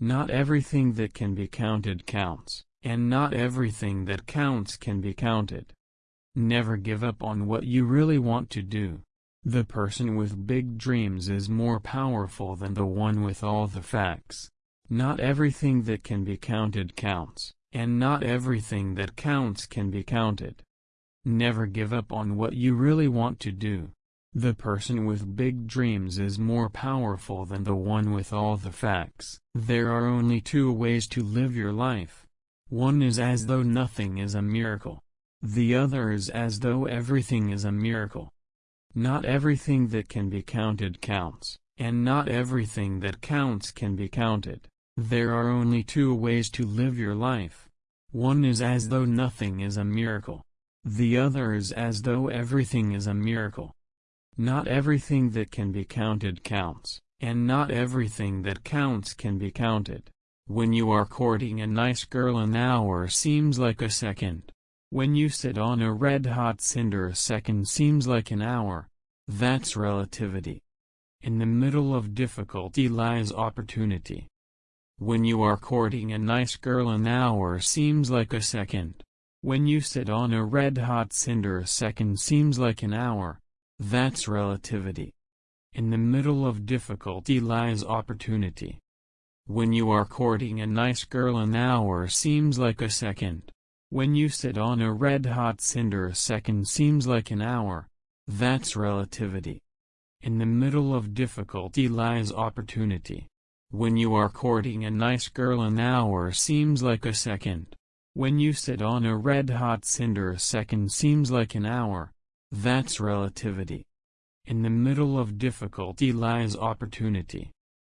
Not everything that can be counted counts, and not everything that counts can be counted. Never give up on what you really want to do. The person with big dreams is more powerful than the one with all the facts. Not everything that can be counted counts, and not everything that counts can be counted. Never give up on what you really want to do. The person with big dreams is more powerful than the one with all the facts. There are only two ways to live your life. One is as though nothing is a miracle. The other is as though everything is a miracle. Not everything that can be counted counts, and not everything that counts can be counted. There are only two ways to live your life. One is as though nothing is a miracle. The other is as though everything is a miracle. Not everything that can be counted counts, and not everything that counts can be counted. When you are courting a nice girl an hour seems like a second. When you sit on a red-hot cinder a second seems like an hour. That's relativity. In the middle of difficulty lies opportunity. When you are courting a nice girl an hour seems like a second. When you sit on a red-hot cinder a second seems like an hour. That's relativity. In the middle of difficulty lies opportunity. When you are courting a nice girl an hour seems like a second. When you sit on a red-hot cinder a second seems like an hour. That's relativity. In the middle of difficulty lies opportunity. When you are courting a nice girl an hour seems like a second. When you sit on a red-hot cinder a second seems like an hour. That's relativity. In the middle of difficulty lies opportunity.